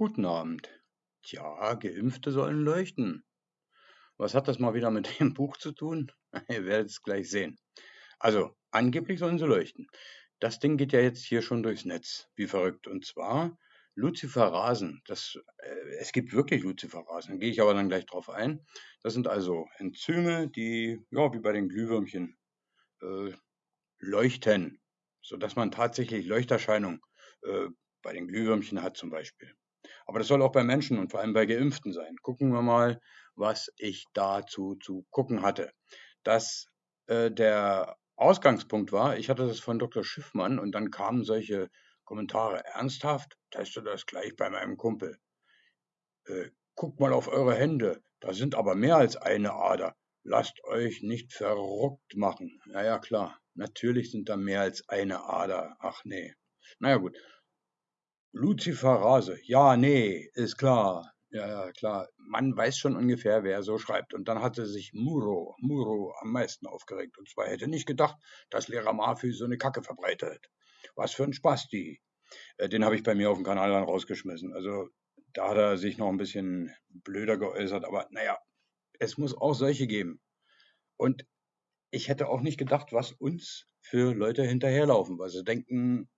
Guten Abend. Tja, Geimpfte sollen leuchten. Was hat das mal wieder mit dem Buch zu tun? Ihr werdet es gleich sehen. Also, angeblich sollen sie leuchten. Das Ding geht ja jetzt hier schon durchs Netz, wie verrückt. Und zwar Luciferasen. Das, äh, es gibt wirklich Luciferasen, da gehe ich aber dann gleich drauf ein. Das sind also Enzyme, die, ja, wie bei den Glühwürmchen, äh, leuchten, sodass man tatsächlich Leuchterscheinung äh, bei den Glühwürmchen hat zum Beispiel. Aber das soll auch bei Menschen und vor allem bei Geimpften sein. Gucken wir mal, was ich dazu zu gucken hatte. Dass äh, der Ausgangspunkt war, ich hatte das von Dr. Schiffmann und dann kamen solche Kommentare. Ernsthaft? Teste das gleich bei meinem Kumpel. Äh, guckt mal auf eure Hände. Da sind aber mehr als eine Ader. Lasst euch nicht verrückt machen. Naja, klar. Natürlich sind da mehr als eine Ader. Ach nee. Naja, gut. Luziferase. Ja, nee, ist klar. Ja, ja, klar. Man weiß schon ungefähr, wer so schreibt. Und dann hatte sich Muro, Muro am meisten aufgeregt. Und zwar hätte nicht gedacht, dass Lehrer Mafü so eine Kacke verbreitet. Was für ein Spasti. Äh, den habe ich bei mir auf dem Kanal dann rausgeschmissen. Also da hat er sich noch ein bisschen blöder geäußert. Aber naja, es muss auch solche geben. Und ich hätte auch nicht gedacht, was uns für Leute hinterherlaufen, weil sie denken,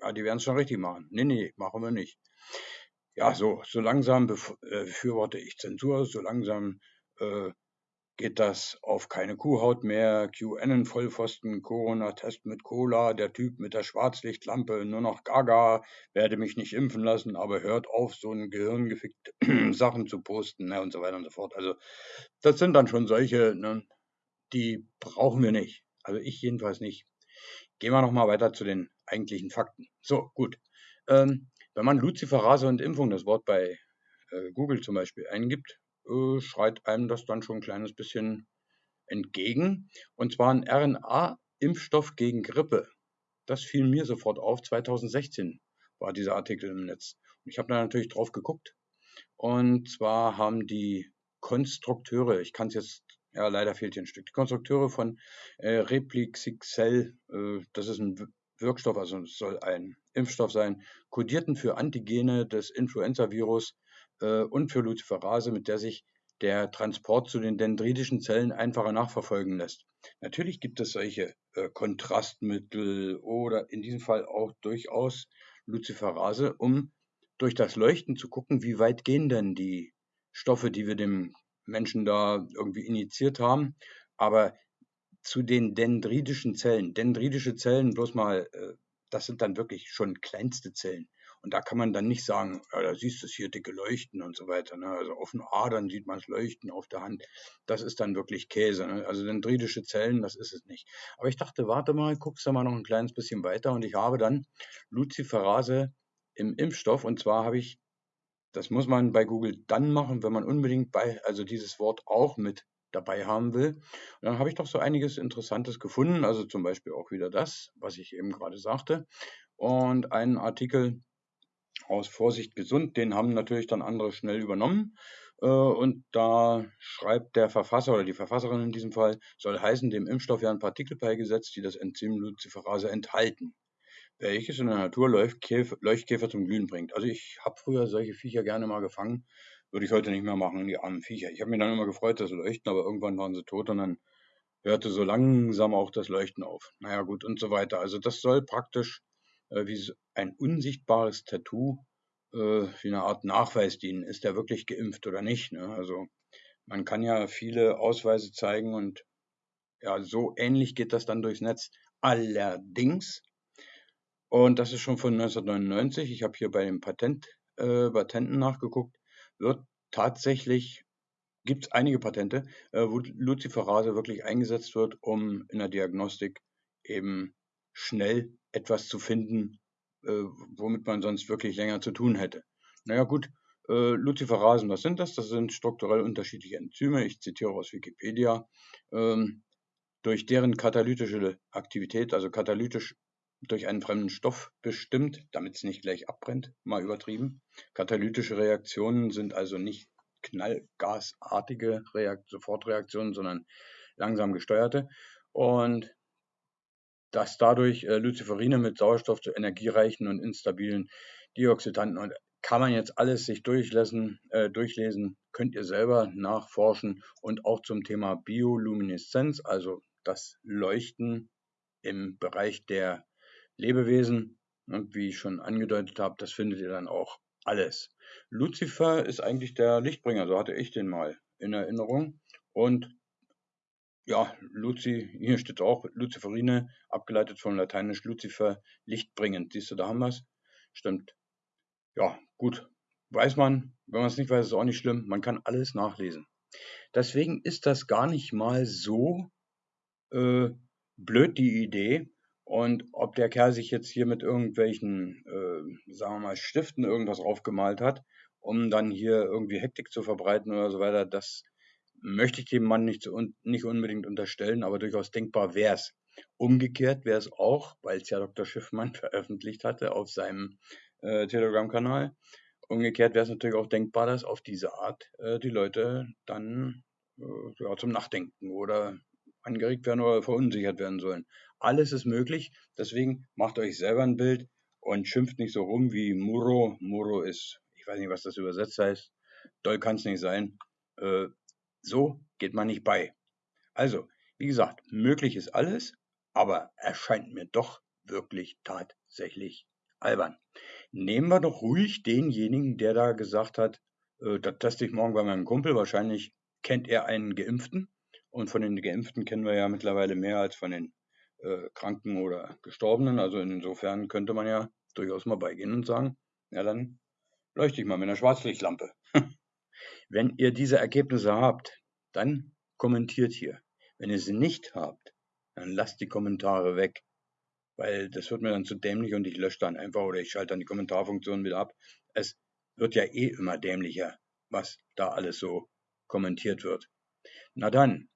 ja, die werden es schon richtig machen. Nee, nee, machen wir nicht. Ja, so, so langsam äh, befürworte ich Zensur, so langsam äh, geht das auf keine Kuhhaut mehr. QAnon-Vollpfosten, Corona-Test mit Cola, der Typ mit der Schwarzlichtlampe, nur noch Gaga, werde mich nicht impfen lassen, aber hört auf, so ein gehirngefickte Sachen zu posten ne, und so weiter und so fort. Also, das sind dann schon solche, ne, die brauchen wir nicht. Also ich jedenfalls nicht. Gehen wir nochmal weiter zu den eigentlichen Fakten. So, gut. Ähm, wenn man Luciferase und Impfung, das Wort bei äh, Google zum Beispiel, eingibt, äh, schreit einem das dann schon ein kleines bisschen entgegen. Und zwar ein RNA-Impfstoff gegen Grippe. Das fiel mir sofort auf. 2016 war dieser Artikel im Netz. Und ich habe da natürlich drauf geguckt. Und zwar haben die Konstrukteure, ich kann es jetzt ja, leider fehlt hier ein Stück. Die Konstrukteure von äh, Replixixel, äh, das ist ein Wirkstoff, also es soll ein Impfstoff sein, kodierten für Antigene des Influenza-Virus äh, und für Luciferase, mit der sich der Transport zu den dendritischen Zellen einfacher nachverfolgen lässt. Natürlich gibt es solche äh, Kontrastmittel oder in diesem Fall auch durchaus Luciferase, um durch das Leuchten zu gucken, wie weit gehen denn die Stoffe, die wir dem Menschen da irgendwie injiziert haben. Aber zu den dendritischen Zellen, dendritische Zellen, bloß mal, äh, das sind dann wirklich schon kleinste Zellen. Und da kann man dann nicht sagen, ja, da siehst du es hier dicke Leuchten und so weiter. Ne? Also auf den Adern sieht man es leuchten, auf der Hand. Das ist dann wirklich Käse. Ne? Also dendritische Zellen, das ist es nicht. Aber ich dachte, warte mal, guckst du mal noch ein kleines bisschen weiter. Und ich habe dann Luciferase im Impfstoff. Und zwar habe ich das muss man bei Google dann machen, wenn man unbedingt bei, also dieses Wort auch mit dabei haben will. Und dann habe ich doch so einiges Interessantes gefunden, also zum Beispiel auch wieder das, was ich eben gerade sagte. Und einen Artikel aus Vorsicht gesund, den haben natürlich dann andere schnell übernommen. Äh, und da schreibt der Verfasser oder die Verfasserin in diesem Fall, soll heißen, dem Impfstoff werden Partikel beigesetzt, die das Enzym Luciferase enthalten welches in der Natur Leuchtkäfer, zum Glühen bringt. Also ich habe früher solche Viecher gerne mal gefangen, würde ich heute nicht mehr machen, die armen Viecher. Ich habe mich dann immer gefreut, dass sie leuchten, aber irgendwann waren sie tot und dann hörte so langsam auch das Leuchten auf. Naja gut und so weiter. Also das soll praktisch äh, wie ein unsichtbares Tattoo äh, wie eine Art Nachweis dienen. Ist er wirklich geimpft oder nicht? Ne? Also man kann ja viele Ausweise zeigen und ja, so ähnlich geht das dann durchs Netz. Allerdings und das ist schon von 1999. Ich habe hier bei den Patent, äh, Patenten nachgeguckt. Wird tatsächlich, gibt es einige Patente, äh, wo Luciferase wirklich eingesetzt wird, um in der Diagnostik eben schnell etwas zu finden, äh, womit man sonst wirklich länger zu tun hätte. Naja gut, äh, Luciferasen, was sind das? Das sind strukturell unterschiedliche Enzyme. Ich zitiere aus Wikipedia. Ähm, durch deren katalytische Aktivität, also katalytisch durch einen fremden Stoff bestimmt, damit es nicht gleich abbrennt, mal übertrieben. Katalytische Reaktionen sind also nicht knallgasartige Reakt Sofortreaktionen, sondern langsam gesteuerte. Und dass dadurch äh, Luciferine mit Sauerstoff zu energiereichen und instabilen Dioxidanten und kann man jetzt alles sich durchlesen, äh, durchlesen, könnt ihr selber nachforschen und auch zum Thema Biolumineszenz, also das Leuchten im Bereich der Lebewesen. Und wie ich schon angedeutet habe, das findet ihr dann auch alles. Lucifer ist eigentlich der Lichtbringer, so hatte ich den mal in Erinnerung. Und ja, Luzi, hier steht auch Luciferine, abgeleitet von lateinisch Lucifer, lichtbringend. Siehst du, da haben wir es. Stimmt. Ja, gut. Weiß man, wenn man es nicht weiß, ist es auch nicht schlimm. Man kann alles nachlesen. Deswegen ist das gar nicht mal so äh, blöd, die Idee. Und ob der Kerl sich jetzt hier mit irgendwelchen, äh, sagen wir mal, Stiften irgendwas aufgemalt hat, um dann hier irgendwie Hektik zu verbreiten oder so weiter, das möchte ich dem Mann nicht, nicht unbedingt unterstellen, aber durchaus denkbar wäre es. Umgekehrt wäre es auch, weil es ja Dr. Schiffmann veröffentlicht hatte auf seinem äh, Telegram-Kanal, umgekehrt wäre es natürlich auch denkbar, dass auf diese Art äh, die Leute dann äh, ja, zum Nachdenken oder angeregt werden oder verunsichert werden sollen. Alles ist möglich, deswegen macht euch selber ein Bild und schimpft nicht so rum wie Muro. Muro ist, ich weiß nicht, was das übersetzt heißt. Doll kann es nicht sein. Äh, so geht man nicht bei. Also, wie gesagt, möglich ist alles, aber erscheint mir doch wirklich tatsächlich albern. Nehmen wir doch ruhig denjenigen, der da gesagt hat, äh, das teste ich morgen bei meinem Kumpel. Wahrscheinlich kennt er einen Geimpften. Und von den Geimpften kennen wir ja mittlerweile mehr als von den äh, Kranken oder Gestorbenen. Also insofern könnte man ja durchaus mal beigehen und sagen, ja dann leuchte ich mal mit einer Schwarzlichtlampe. Wenn ihr diese Ergebnisse habt, dann kommentiert hier. Wenn ihr sie nicht habt, dann lasst die Kommentare weg, weil das wird mir dann zu dämlich und ich lösche dann einfach oder ich schalte dann die Kommentarfunktion wieder ab. Es wird ja eh immer dämlicher, was da alles so kommentiert wird. Na dann,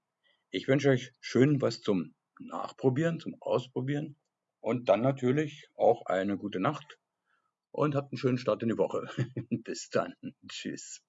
ich wünsche euch schön was zum Nachprobieren, zum Ausprobieren und dann natürlich auch eine gute Nacht und habt einen schönen Start in die Woche. Bis dann. Tschüss.